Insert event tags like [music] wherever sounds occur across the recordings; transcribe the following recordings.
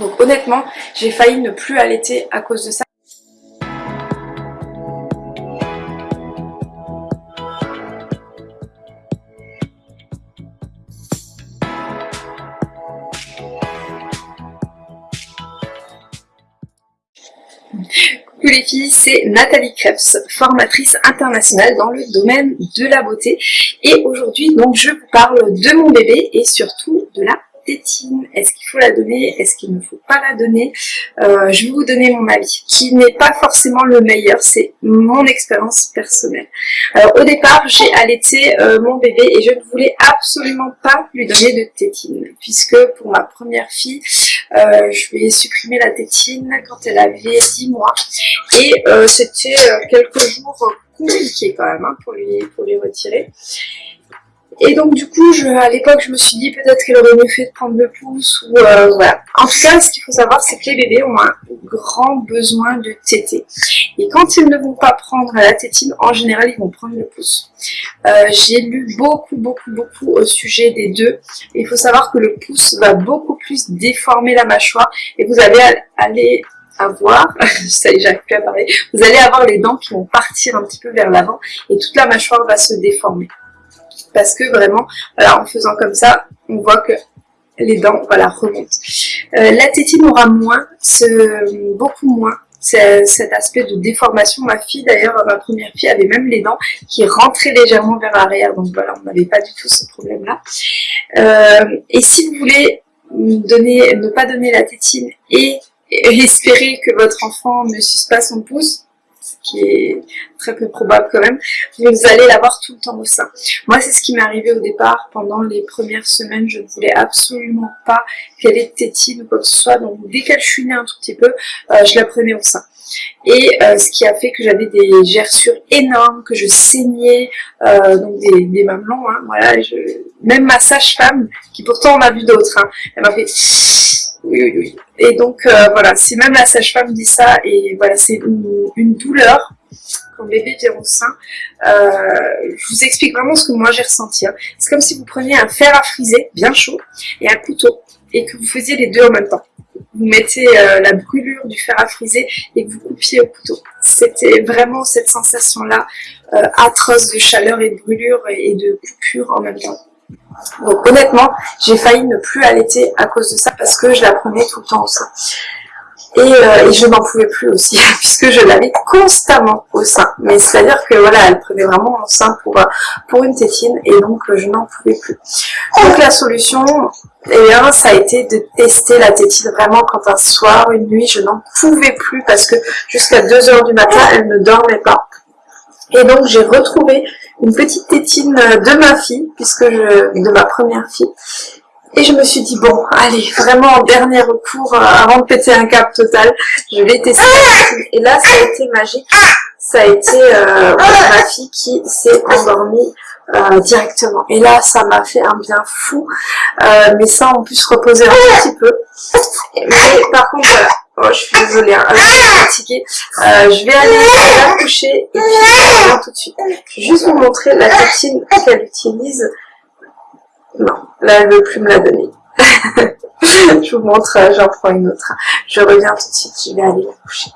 Donc honnêtement, j'ai failli ne plus allaiter à cause de ça. Coucou les filles, c'est Nathalie Krebs, formatrice internationale dans le domaine de la beauté. Et aujourd'hui, donc, je vous parle de mon bébé et surtout de la tétine Est-ce qu'il faut la donner? Est-ce qu'il ne faut pas la donner? Euh, Je vais vous donner mon avis, qui n'est pas forcément le meilleur, c'est mon expérience personnelle. Alors au départ, j'ai allaité euh, mon bébé et je ne voulais absolument pas lui donner de tétine, puisque pour ma première fille, euh, je lui ai supprimé la tétine quand elle avait 10 mois. Et c'était quelques jours compliqués quand même hein, pour, lui, pour lui retirer. Et donc du coup, je, à l'époque, je me suis dit peut-être qu'elle aurait mieux fait de prendre le pouce ou euh, voilà. En tout cas, ce qu'il faut savoir, c'est que les bébés ont un grand besoin de téter. Et quand ils ne vont pas prendre la tétine, en général, ils vont prendre le pouce. Euh, j'ai lu beaucoup, beaucoup, beaucoup au sujet des deux. il faut savoir que le pouce va beaucoup plus déformer la mâchoire et vous allez aller avoir, [laughs] ça y est, j'arrive plus à parler, vous allez avoir les dents qui vont partir un petit peu vers l'avant et toute la mâchoire va se déformer parce que vraiment, en faisant comme ça, on voit que les dents voilà, remontent. Euh, la tétine aura moins, beaucoup moins cet aspect de déformation. Ma fille d'ailleurs, ma première fille avait même les dents qui rentraient légèrement vers l'arrière, donc voilà, on n'avait pas du tout ce problème-là. Euh, et si vous voulez ne pas donner la tétine et espérer que votre enfant ne suce pas son pouce, qui est très peu probable quand même, vous allez l'avoir tout le temps au sein. Moi, c'est ce qui m'est arrivé au départ. Pendant les premières semaines, je ne voulais absolument pas qu'elle ait tétine ou quoi que ce soit. Donc, dès qu'elle chouinait un tout petit peu, euh, je la prenais au sein. Et euh, ce qui a fait que j'avais des gerçures énormes, que je saignais, euh, donc des, des mamelons, hein, voilà. Je... Même ma sage-femme, qui pourtant on a vu d'autres, hein, elle m'a fait oui, oui, oui. Et donc, euh, voilà, si même la sage-femme dit ça, et voilà, c'est une, douleur quand bébé vient au sein, euh, je vous explique vraiment ce que moi j'ai ressenti. Hein. C'est comme si vous preniez un fer à friser, bien chaud, et un couteau, et que vous faisiez les deux en même temps. Vous mettez euh, la brûlure du fer à friser et que vous coupiez au couteau. C'était vraiment cette sensation-là, atroce de chaleur et de brûlure et de coupure en même temps. Donc honnêtement, j'ai failli ne plus allaiter à cause de ça parce que je la prenais tout le temps au sein. Et, euh, je n'en pouvais plus aussi [laughs] puisque je l'avais constamment au sein. Mais c'est-à-dire que voilà, elle prenait vraiment mon sein pour, euh, une tétine et donc euh, je n'en pouvais plus. Donc la solution, eh ça a été de tester la tétine vraiment quand un soir, une nuit, je n'en pouvais plus parce que jusqu'à 2 heures du matin, elle ne dormait pas. Et donc j'ai retrouvé une petite tétine de ma fille, puisque je, de ma première fille. Et je me suis dit, bon, allez, vraiment en dernier recours, euh, avant de péter un cap total, je vais tester Et là, ça a été magique. Ça a été euh, ma fille qui s'est endormie euh, directement. Et là, ça m'a fait un bien fou. Euh, mes seins ont pu se reposer un petit peu. Mais par contre, je suis désolée, hein. je suis fatiguée. Euh, je vais aller la coucher et puis je reviens tout de suite. Je vais juste vous montrer la tétine qu'elle utilise. Non, là elle veut plus me la donner. [laughs] je vous montre, euh, j'en prends une autre. Je reviens tout de suite, je vais aller la coucher.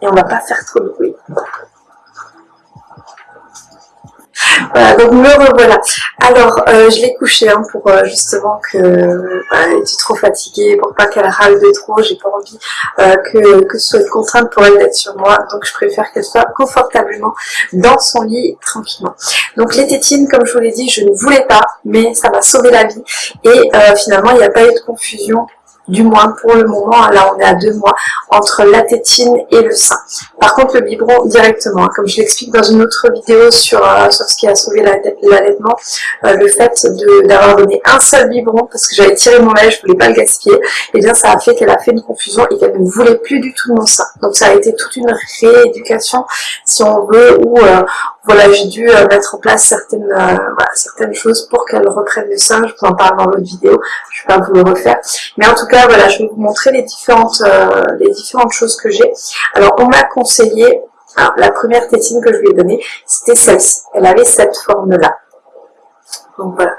Et on va pas faire trop de bruit. Voilà, donc me revoilà. Alors, euh, je l'ai couché hein, pour euh, justement que elle était trop fatiguée, pour pas qu'elle râle de trop. J'ai pas envie euh, que, que ce soit une contrainte pour elle d'être sur moi. Donc, je préfère qu'elle soit confortablement dans son lit tranquillement. Donc, les tétines, comme je vous l'ai dit, je ne voulais pas, mais ça m'a sauvé la vie. Et finalement, il n'y a pas eu de confusion du moins pour le moment, là on est à deux mois, entre la tétine et le sein. Par contre le biberon directement, hein, comme je l'explique dans une autre vidéo sur, euh, sur ce qui a sauvé l'allaitement, euh, le fait d'avoir donné un seul biberon, parce que j'avais tiré mon lait, je voulais pas le gaspiller, et eh bien ça a fait qu'elle a fait une confusion et qu'elle ne voulait plus du tout de mon sein. Donc ça a été toute une rééducation, si on veut, où euh, voilà, j'ai dû mettre en place certaines, voilà, certaines choses pour qu'elle reprenne le sein, je vous en parle dans l'autre vidéo, je vais pas vous le refaire. Mais en tout cas, voilà, je vais vous montrer les différentes, euh, les différentes choses que j'ai. Alors, on m'a conseillé, la première tétine que je lui ai donnée, c'était celle-ci. Elle avait cette forme-là. Donc voilà.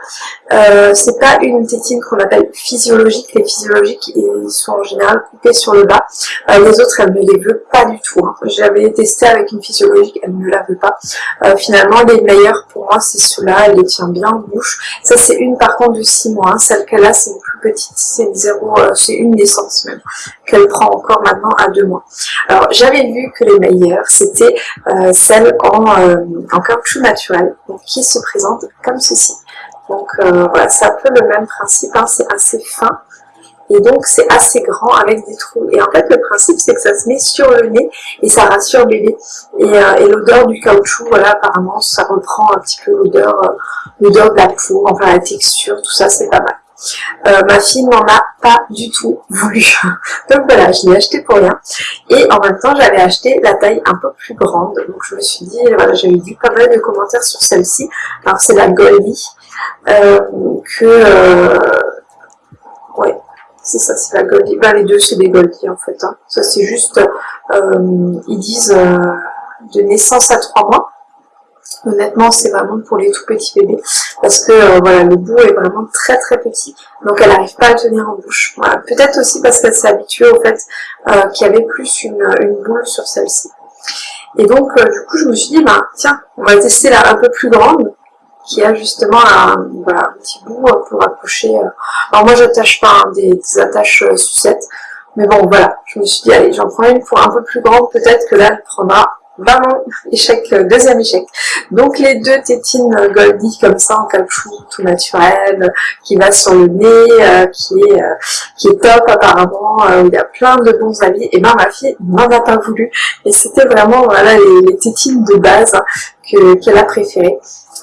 Euh, c'est pas une tétine qu'on appelle physiologique. Les physiologiques, ils sont en général coupés sur le bas. Euh, les autres, elle ne les veut pas du tout. Hein. J'avais testé avec une physiologique, elle ne la veut pas. Euh, finalement, les meilleures pour moi, c'est ceux-là. Elle les tient bien en bouche. Ça, c'est une par contre de 6 mois. Hein. Celle qu'elle a, c'est une plus petite. C'est une zéro, c'est une naissance même. Qu'elle prend encore maintenant à 2 mois. Alors, j'avais vu que les meilleures, c'était celles en, en caoutchouc naturel, donc, qui se présentent comme ceci. Donc euh, voilà, c'est un peu le même principe, hein, c'est assez fin. Et donc c'est assez grand avec des trous. Et en fait le principe c'est que ça se met sur le nez et ça rassure bébé. Et, euh, l'odeur du caoutchouc, voilà apparemment ça reprend un petit peu l'odeur euh, l'odeur de la peau, enfin la texture, tout ça c'est pas mal. ma fille n'en a pas du tout voulu. [laughs] Donc voilà, je l'ai acheté pour rien. Et en même temps, j'avais acheté la taille un peu plus grande. Donc je me suis dit, voilà, j'avais vu pas mal de commentaires sur celle-ci. Alors c'est la Goldie. Euh, que euh, ouais c'est ça, c'est la Goldie. Ben, les deux, c'est des Goldie, en fait. Hein. Ça, c'est juste, euh, ils disent de naissance à 3 mois. Honnêtement, c'est vraiment pour les tout petits bébés. Parce que, voilà, le bout est vraiment très très petit. Donc, elle n'arrive pas à tenir en bouche. Peut-être aussi parce qu'elle s'est habituée au fait qu'il y avait plus une, boule sur celle-ci. Et donc, du coup, je me suis dit, ben, tiens, on va tester la un peu plus grande qui a justement un, voilà, un petit bout pour accrocher. Euh. Alors moi j'attache pas hein, des, attaches euh, sucettes, mais bon voilà, je me suis dit allez j'en prends une pour un peu plus grande, peut-être que là elle prendra vraiment échec, euh, deuxième échec. Donc les deux tétines Goldie comme ça en caoutchouc tout naturel, qui va sur le nez, qui est qui est top apparemment, il y a plein de bons avis. Et ben ma fille n'en a pas voulu. Et c'était vraiment voilà les, tétines de base qu'elle a préférées.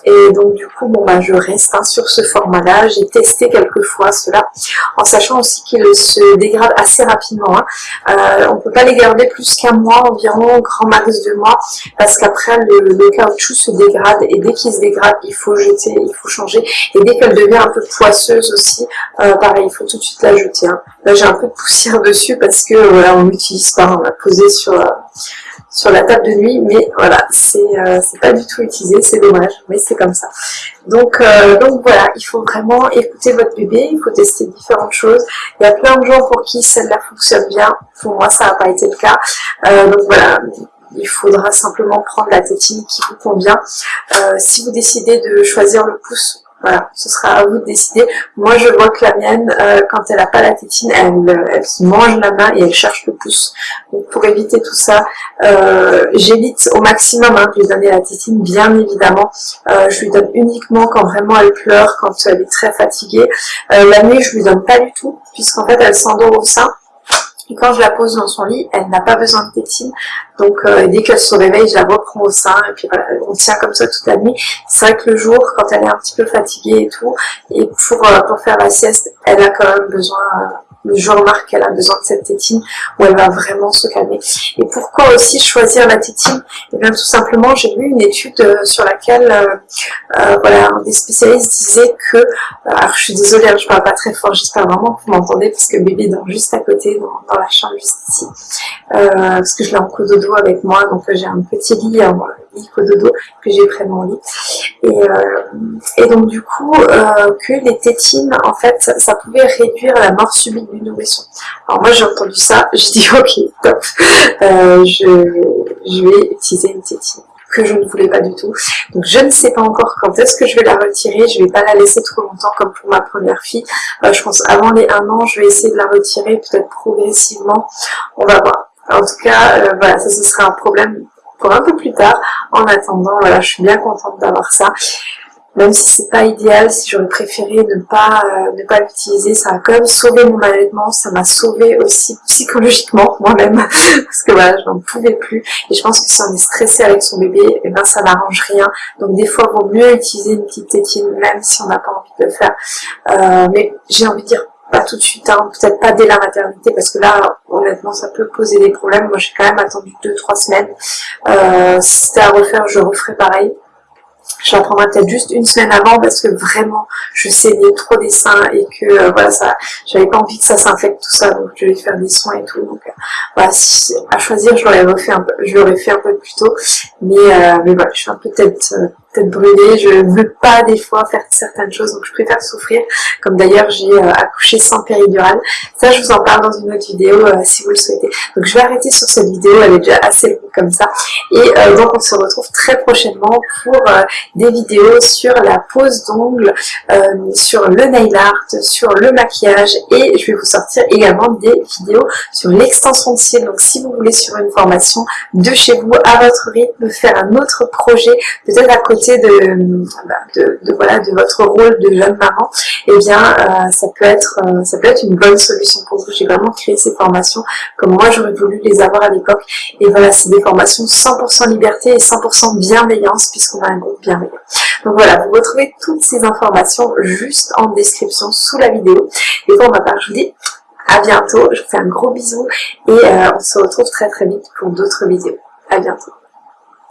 Et donc du coup, bon bah je reste hein, sur ce format-là. J'ai testé quelques fois cela, en sachant aussi qu'il se dégrade assez rapidement. Hein. Euh, on peut pas les garder plus qu'un mois environ, grand max deux mois, parce qu'après le, caoutchouc se dégrade et dès qu'il se dégrade, il faut jeter, il faut changer. Et dès qu'elle devient un peu poisseuse aussi, euh, pareil, il faut tout de suite la jeter. Hein. Là j'ai un peu de poussière [laughs] dessus parce que voilà, on l'utilise pas, on l'a posé sur euh, sur la table de nuit, mais voilà, c'est euh, pas du tout utilisé, c'est dommage, mais c'est comme ça. Donc, euh, donc voilà, il faut vraiment écouter votre bébé, il faut tester différentes choses. Il y a plein de gens pour qui celle-là fonctionne bien, pour moi ça n'a pas été le cas. Euh, donc voilà, il faudra simplement prendre la tétine qui vous convient. si vous décidez de choisir le pouce voilà, ce sera à vous de décider. Moi, je vois que la mienne, euh, quand elle n'a pas la tétine, elle, elle, se mange la main et elle cherche le pouce. Donc, pour éviter tout ça, euh, j'évite au maximum hein, de lui donner la tétine, bien évidemment. Euh, je lui donne uniquement quand vraiment elle pleure, quand elle est très fatiguée. la nuit, je lui donne pas du tout, puisqu'en fait, elle s'endort au sein. Et quand je la pose dans son lit, elle n'a pas besoin de tétine. Donc euh, dès qu'elle se réveille, je la reprends au sein. Et puis voilà, on tient comme ça toute la nuit. C'est vrai que le jour, quand elle est un petit peu fatiguée et tout, et pour, euh, pour faire la sieste, elle a quand même besoin... Euh, je remarque qu'elle a besoin de cette tétine où elle va vraiment se calmer. Et pourquoi aussi choisir la tétine? Eh bien tout simplement, j'ai lu une étude euh, sur laquelle euh, euh, voilà, des spécialistes disait que, alors je suis désolée, hein, je parle pas très fort, j'espère vraiment que vous m'entendez parce que bébé dort juste à côté, dans, la chambre juste ici, parce que je l'ai en cododo avec moi, donc j'ai un petit lit, lit cododo que j'ai près de lit. Et, et donc du coup, que les tétines, en fait, ça pouvait réduire la mort subite du nourrisson. Alors moi j'ai entendu ça, [laughs] je dis ok, top, euh, je, vais utiliser une tétine que je ne voulais pas du tout. Donc je ne sais pas encore quand est-ce que je vais la retirer, je vais pas la laisser trop longtemps comme pour ma première fille. Euh, je pense avant les un an, je vais essayer de la retirer peut-être progressivement, on va voir. En tout cas, euh, voilà, ça ce sera un problème un peu plus tard. En attendant, voilà, je suis bien contente d'avoir ça. Même si c'est pas idéal, si j'aurais préféré ne pas euh, ne pas l'utiliser, ça a quand même sauvé mon allaitement, ça m'a sauvé aussi psychologiquement [laughs] moi-même, parce que voilà, je n'en pouvais plus, et je pense que si on est stressé avec son bébé, eh ben ça n'arrange rien, donc des fois il vaut mieux utiliser une petite tétine, même si on n'a pas envie de le faire, euh, mais j'ai envie de dire pas tout de suite, hein, peut-être pas dès la maternité, parce que là, ça peut poser des problèmes. Moi, j'ai quand même attendu 2-3 semaines. Euh, si c'était à refaire, je referais pareil. J'en prendrai peut-être juste une semaine avant parce que vraiment je saignais trop des seins et que euh, voilà ça j'avais pas envie que ça s'infecte tout ça donc je vais faire des soins et tout donc euh, voilà si, à choisir je je l'aurais fait un peu plus tôt mais euh, mais voilà je suis un peu peut-être tête brûlée, je veux pas des fois faire certaines choses, donc je préfère souffrir, comme d'ailleurs j'ai euh, accouché sans péridurale. Ça, je vous en parle dans une autre vidéo euh, si vous le souhaitez. Donc je vais arrêter sur cette vidéo, elle est déjà assez longue comme ça. Et euh, donc on se retrouve très prochainement pour des vidéos sur la pose d'ongles, sur le nail art, sur le maquillage, et je vais vous sortir également des vidéos sur l'extension de cils. Donc si vous voulez sur une formation de chez vous, à votre rythme, faire un autre projet, peut-être à côté de, bah, de, voilà, de votre rôle de jeune maman, eh bien euh, ça peut être euh, ça peut être une bonne solution pour vous. J'ai vraiment créé ces formations comme moi j'aurais voulu les avoir à l'époque. Et voilà, c'est des formations 100% liberté et 100% bienveillance puisqu'on a un groupe bienveillant. Donc voilà, vous retrouvez toutes ces informations juste en description sous la vidéo. Et pour ma part, je vous dis à bientôt. Je vous fais un gros bisou et euh, on se retrouve très très vite pour d'autres vidéos. À bientôt.